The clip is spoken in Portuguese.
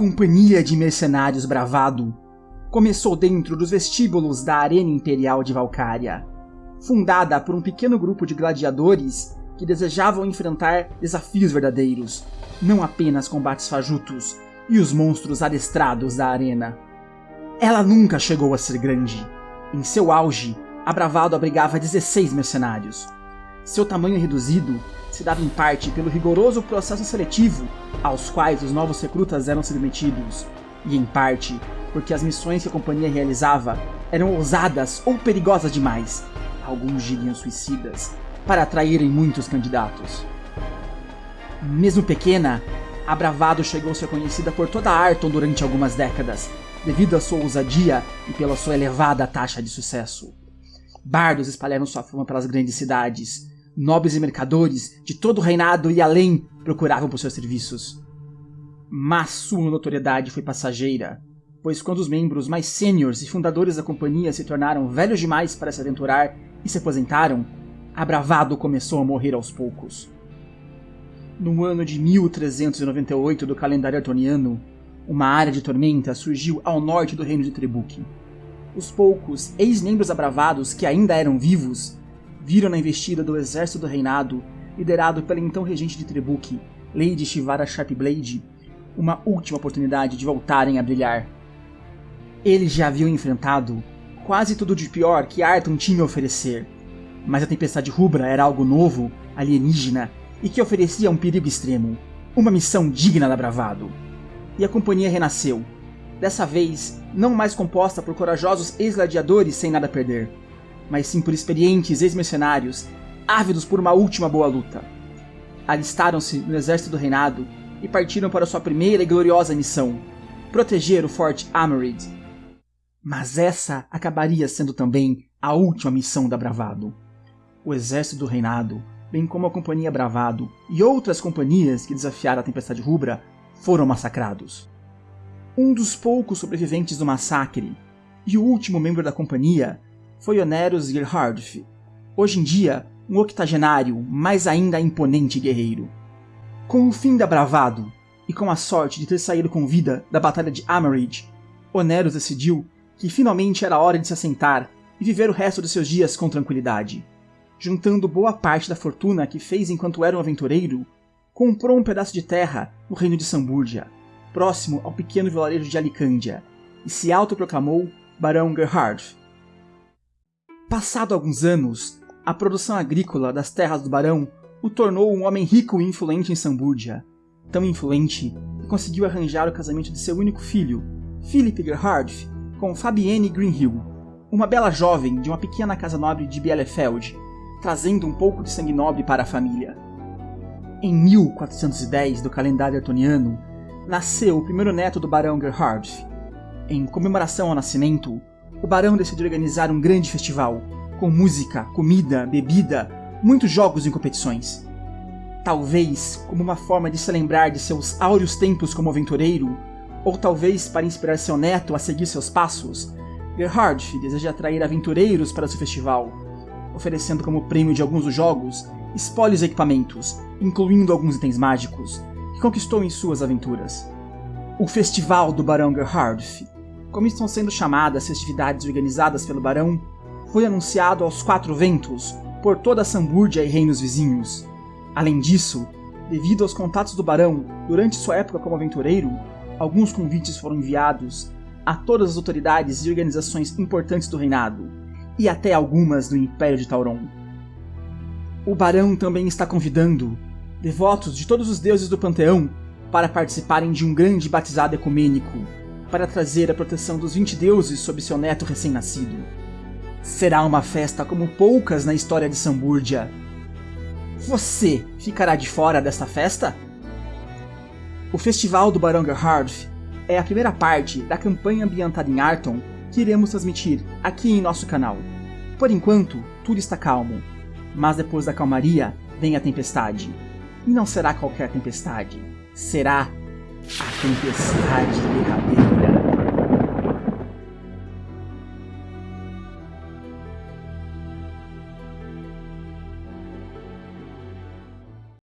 companhia de mercenários bravado começou dentro dos vestíbulos da Arena Imperial de Valcária, fundada por um pequeno grupo de gladiadores que desejavam enfrentar desafios verdadeiros, não apenas combates fajutos e os monstros adestrados da arena. Ela nunca chegou a ser grande. Em seu auge, a Bravado abrigava 16 mercenários. Seu tamanho reduzido se dava em parte pelo rigoroso processo seletivo aos quais os novos recrutas eram submetidos, e em parte porque as missões que a companhia realizava eram ousadas ou perigosas demais, alguns diriam suicidas, para atraírem muitos candidatos. Mesmo pequena, a Bravado chegou a ser conhecida por toda Arton durante algumas décadas, devido à sua ousadia e pela sua elevada taxa de sucesso. Bardos espalharam sua fama pelas grandes cidades, nobres e mercadores de todo o reinado e além procuravam por seus serviços. Mas sua notoriedade foi passageira, pois quando os membros mais sêniores e fundadores da companhia se tornaram velhos demais para se aventurar e se aposentaram, a Bravado começou a morrer aos poucos. No ano de 1398 do calendário artoniano, uma área de tormenta surgiu ao norte do reino de Trebuque. Os poucos ex-membros abravados que ainda eram vivos viram na investida do exército do reinado, liderado pela então regente de Trebuque, Lady Shivara Sharpblade, uma última oportunidade de voltarem a brilhar. Eles já haviam enfrentado quase tudo de pior que Arton tinha a oferecer, mas a tempestade rubra era algo novo, alienígena e que oferecia um perigo extremo, uma missão digna da bravado. E a companhia renasceu, dessa vez não mais composta por corajosos ex-gladiadores sem nada a perder, mas sim por experientes ex-mercenários ávidos por uma última boa luta. Alistaram-se no exército do reinado e partiram para sua primeira e gloriosa missão, proteger o Forte Amarid. Mas essa acabaria sendo também a última missão da Bravado. O exército do reinado bem como a Companhia Bravado e outras companhias que desafiaram a Tempestade Rubra, foram massacrados. Um dos poucos sobreviventes do massacre, e o último membro da companhia, foi Oneros Gerhardf, hoje em dia um octogenário, mas ainda imponente guerreiro. Com o fim da Bravado, e com a sorte de ter saído com vida da Batalha de Amarid, Oneros decidiu que finalmente era hora de se assentar e viver o resto de seus dias com tranquilidade juntando boa parte da fortuna que fez enquanto era um aventureiro, comprou um pedaço de terra no reino de Sambúrdia, próximo ao pequeno vilarejo de Alicândia, e se autoproclamou Barão Gerhard. Passado alguns anos, a produção agrícola das terras do barão o tornou um homem rico e influente em Sambúrdia, tão influente que conseguiu arranjar o casamento de seu único filho, Philip Gerhard, com Fabienne Greenhill, uma bela jovem de uma pequena casa nobre de Bielefeld, trazendo um pouco de sangue nobre para a família. Em 1410 do calendário artoniano, nasceu o primeiro neto do barão Gerhard. Em comemoração ao nascimento, o barão decidiu organizar um grande festival, com música, comida, bebida, muitos jogos e competições. Talvez como uma forma de se lembrar de seus áureos tempos como aventureiro, ou talvez para inspirar seu neto a seguir seus passos, Gerhard deseja atrair aventureiros para seu festival, oferecendo como prêmio de alguns dos jogos espólios e equipamentos, incluindo alguns itens mágicos, que conquistou em suas aventuras. O Festival do Barão Gerhardf, como estão sendo chamadas festividades organizadas pelo Barão, foi anunciado aos quatro ventos por toda a Sambúrdia e reinos vizinhos. Além disso, devido aos contatos do Barão durante sua época como aventureiro, alguns convites foram enviados a todas as autoridades e organizações importantes do reinado, e até algumas do Império de Tauron. O Barão também está convidando devotos de todos os deuses do panteão para participarem de um grande batizado ecumênico, para trazer a proteção dos 20 deuses sobre seu neto recém-nascido. Será uma festa como poucas na história de Sambúrdia. Você ficará de fora desta festa? O Festival do Barão Gerhard é a primeira parte da campanha ambientada em Arton que iremos transmitir aqui em nosso canal. Por enquanto, tudo está calmo, mas depois da calmaria vem a tempestade. E não será qualquer tempestade, será a tempestade derradeira.